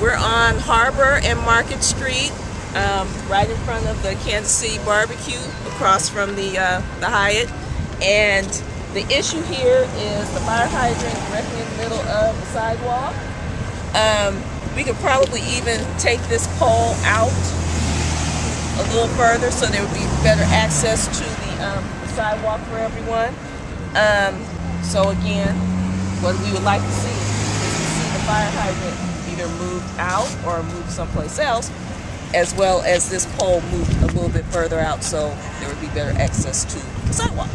We're on Harbor and Market Street, um, right in front of the Kansas City Barbecue, across from the uh, the Hyatt. And the issue here is the fire hydrant directly in the middle of the sidewalk. Um, we could probably even take this pole out a little further so there would be better access to the, um, the sidewalk for everyone. Um, so again, what we would like to see is to see either moved out or moved someplace else, as well as this pole moved a little bit further out so there would be better access to the sidewalk.